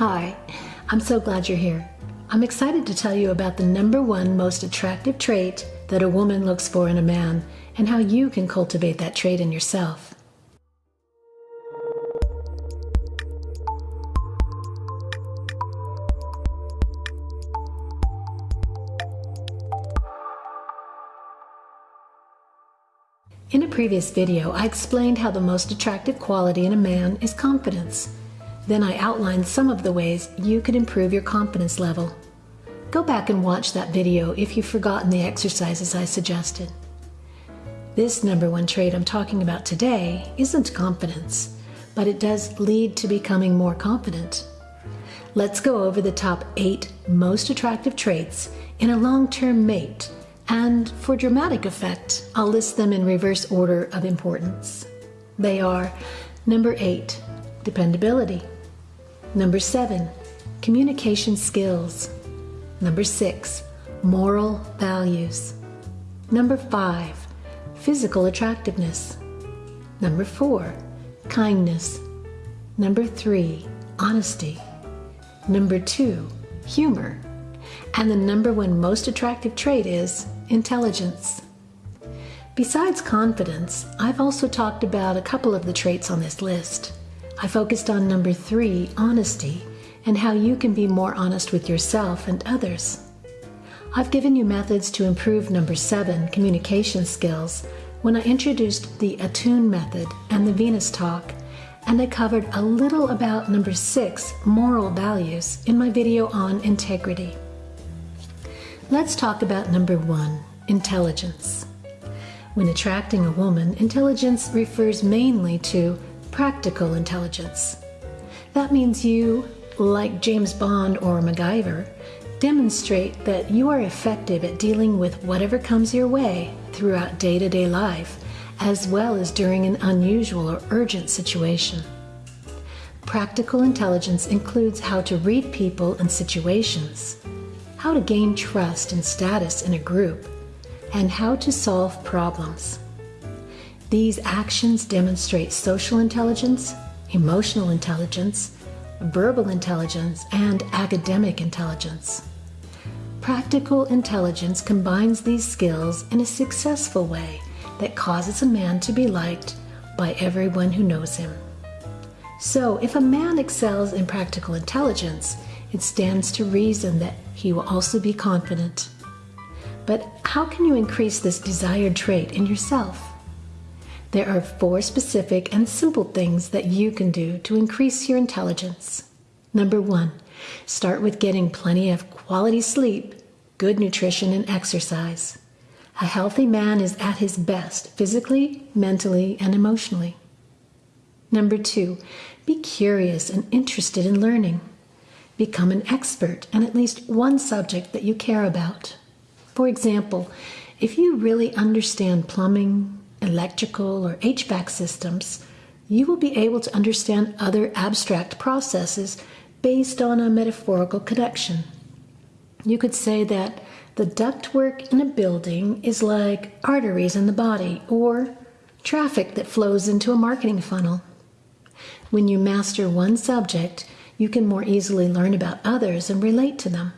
Hi, I'm so glad you're here. I'm excited to tell you about the number one most attractive trait that a woman looks for in a man and how you can cultivate that trait in yourself. In a previous video, I explained how the most attractive quality in a man is confidence. Then I outlined some of the ways you could improve your confidence level. Go back and watch that video if you've forgotten the exercises I suggested. This number one trait I'm talking about today isn't confidence, but it does lead to becoming more confident. Let's go over the top eight most attractive traits in a long term mate and for dramatic effect, I'll list them in reverse order of importance. They are number eight, dependability. Number seven, communication skills. Number six, moral values. Number five, physical attractiveness. Number four, kindness. Number three, honesty. Number two, humor. And the number one most attractive trait is intelligence. Besides confidence, I've also talked about a couple of the traits on this list. I focused on number three, honesty, and how you can be more honest with yourself and others. I've given you methods to improve number seven, communication skills, when I introduced the Attune method and the Venus talk, and I covered a little about number six, moral values, in my video on integrity. Let's talk about number one intelligence. When attracting a woman, intelligence refers mainly to practical intelligence. That means you, like James Bond or MacGyver, demonstrate that you are effective at dealing with whatever comes your way throughout day to day life, as well as during an unusual or urgent situation. Practical intelligence includes how to read people and situations, how to gain trust and status in a group, and how to solve problems. These actions demonstrate social intelligence, emotional intelligence, verbal intelligence, and academic intelligence. Practical intelligence combines these skills in a successful way that causes a man to be liked by everyone who knows him. So, if a man excels in practical intelligence, it stands to reason that he will also be confident. But how can you increase this desired trait in yourself? There are four specific and simple things that you can do to increase your intelligence. Number one, start with getting plenty of quality sleep, good nutrition, and exercise. A healthy man is at his best physically, mentally, and emotionally. Number two, be curious and interested in learning. Become an expert in at least one subject that you care about. For example, if you really understand plumbing, electrical, or HVAC systems, you will be able to understand other abstract processes based on a metaphorical connection. You could say that the ductwork in a building is like arteries in the body or traffic that flows into a marketing funnel. When you master one subject, you can more easily learn about others and relate to them.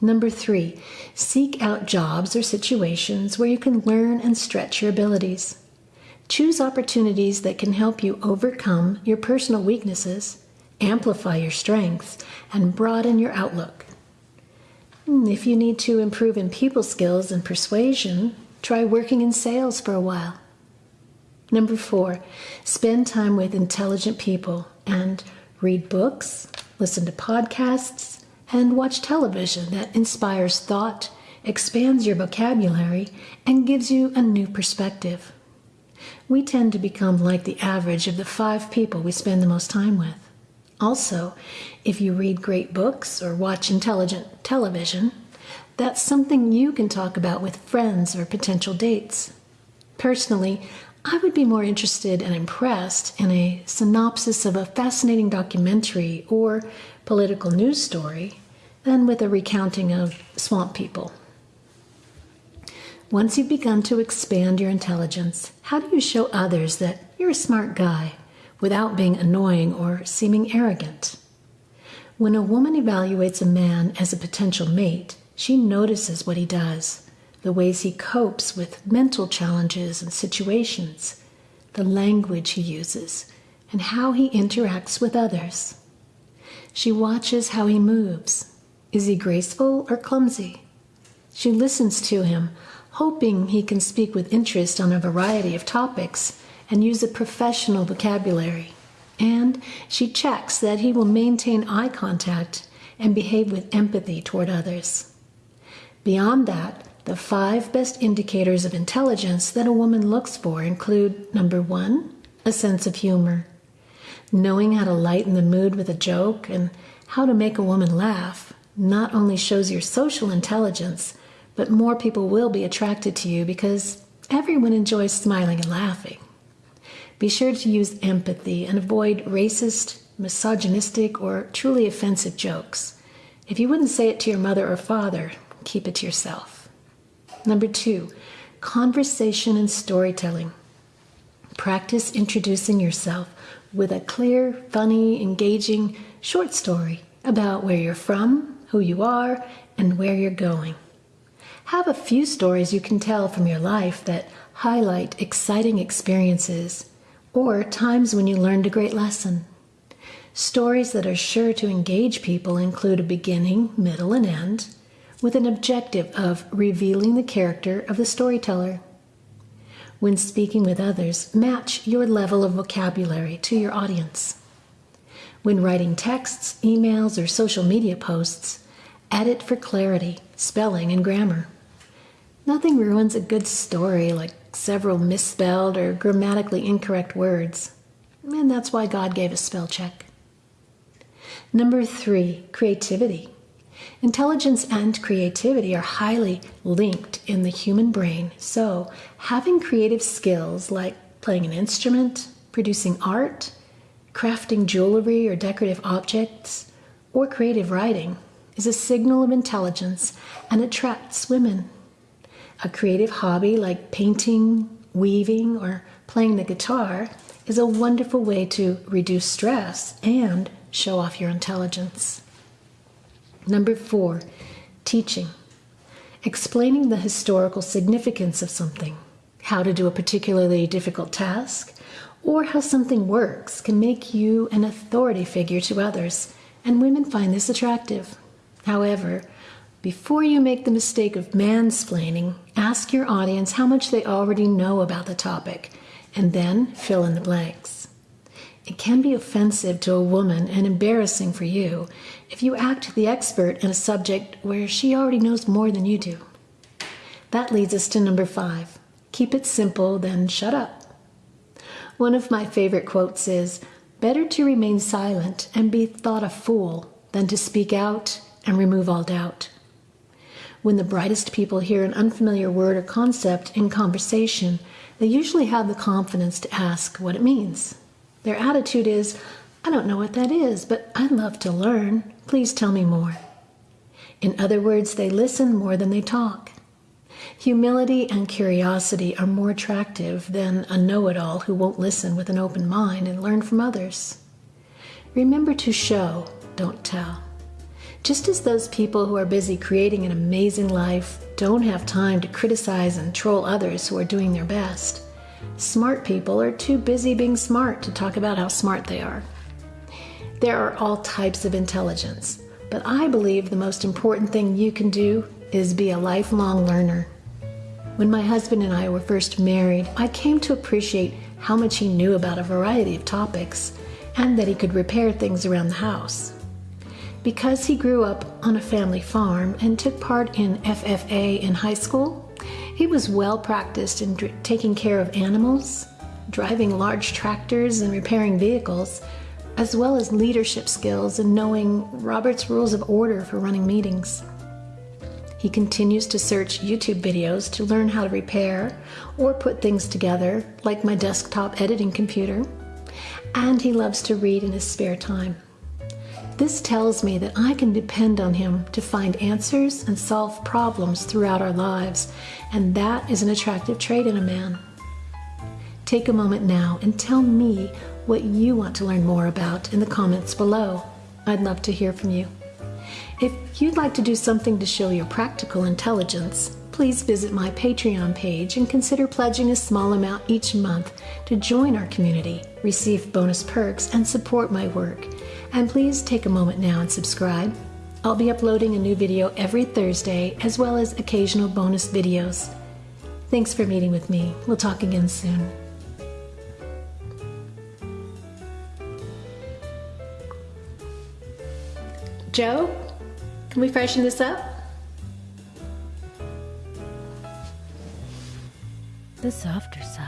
Number three, seek out jobs or situations where you can learn and stretch your abilities. Choose opportunities that can help you overcome your personal weaknesses, amplify your strengths, and broaden your outlook. Hmm, if you need to improve in people skills and persuasion, try working in sales for a while. Number four, spend time with intelligent people and read books, listen to podcasts, and watch television that inspires thought, expands your vocabulary, and gives you a new perspective. We tend to become like the average of the five people we spend the most time with. Also, if you read great books or watch intelligent television, that's something you can talk about with friends or potential dates. Personally, I would be more interested and impressed in a synopsis of a fascinating documentary or political news story than with a recounting of swamp people. Once you've begun to expand your intelligence, how do you show others that you're a smart guy without being annoying or seeming arrogant? When a woman evaluates a man as a potential mate, she notices what he does, the ways he copes with mental challenges and situations, the language he uses, and how he interacts with others. She watches how he moves. Is he graceful or clumsy? She listens to him, hoping he can speak with interest on a variety of topics and use a professional vocabulary. And she checks that he will maintain eye contact and behave with empathy toward others. Beyond that, the five best indicators of intelligence that a woman looks for include number one, a sense of humor. Knowing how to lighten the mood with a joke and how to make a woman laugh not only shows your social intelligence, but more people will be attracted to you because everyone enjoys smiling and laughing. Be sure to use empathy and avoid racist, misogynistic, or truly offensive jokes. If you wouldn't say it to your mother or father, keep it to yourself. Number two, conversation and storytelling. Practice introducing yourself with a clear, funny, engaging short story about where you're from, who you are, and where you're going. Have a few stories you can tell from your life that highlight exciting experiences or times when you learned a great lesson. Stories that are sure to engage people include a beginning, middle, and end, with an objective of revealing the character of the storyteller. When speaking with others, match your level of vocabulary to your audience. When writing texts, emails, or social media posts, edit for clarity, spelling, and grammar. Nothing ruins a good story like several misspelled or grammatically incorrect words. And that's why God gave us spell check. Number three, creativity. Intelligence and creativity are highly linked in the human brain, so having creative skills like playing an instrument, producing art, crafting jewelry or decorative objects, or creative writing is a signal of intelligence and attracts women. A creative hobby like painting, weaving, or playing the guitar is a wonderful way to reduce stress and show off your intelligence. Number four, teaching. Explaining the historical significance of something, how to do a particularly difficult task, or how something works can make you an authority figure to others, and women find this attractive. However, before you make the mistake of mansplaining, ask your audience how much they already know about the topic, and then fill in the blanks. It can be offensive to a woman and embarrassing for you if you act the expert in a subject where she already knows more than you do. That leads us to number five keep it simple, then shut up. One of my favorite quotes is Better to remain silent and be thought a fool than to speak out and remove all doubt. When the brightest people hear an unfamiliar word or concept in conversation, they usually have the confidence to ask what it means. Their attitude is, I don't know what that is, but I'd love to learn. Please tell me more. In other words, they listen more than they talk. Humility and curiosity are more attractive than a know it all who won't listen with an open mind and learn from others. Remember to show, don't tell. Just as those people who are busy creating an amazing life don't have time to criticize and troll others who are doing their best, smart people are too busy being smart to talk about how smart they are. There are all types of intelligence, but I believe the most important thing you can do is be a lifelong learner. When my husband and I were first married, I came to appreciate how much he knew about a variety of topics and that he could repair things around the house. Because he grew up on a family farm and took part in FFA in high school, he was well practiced in taking care of animals, driving large tractors, and repairing vehicles, as well as leadership skills and knowing Robert's Rules of Order for running meetings. He continues to search YouTube videos to learn how to repair or put things together, like my desktop editing computer, and he loves to read in his spare time. This tells me that I can depend on Him to find answers and solve problems throughout our lives, and that is an attractive trait in a man. Take a moment now and tell me what you want to learn more about in the comments below. I'd love to hear from you. If you'd like to do something to show your practical intelligence, please visit my Patreon page and consider pledging a small amount each month to join our community, receive bonus perks, and support my work. And please take a moment now and subscribe. I'll be uploading a new video every Thursday as well as occasional bonus videos. Thanks for meeting with me. We'll talk again soon. Joe, can we freshen this up? The softer side.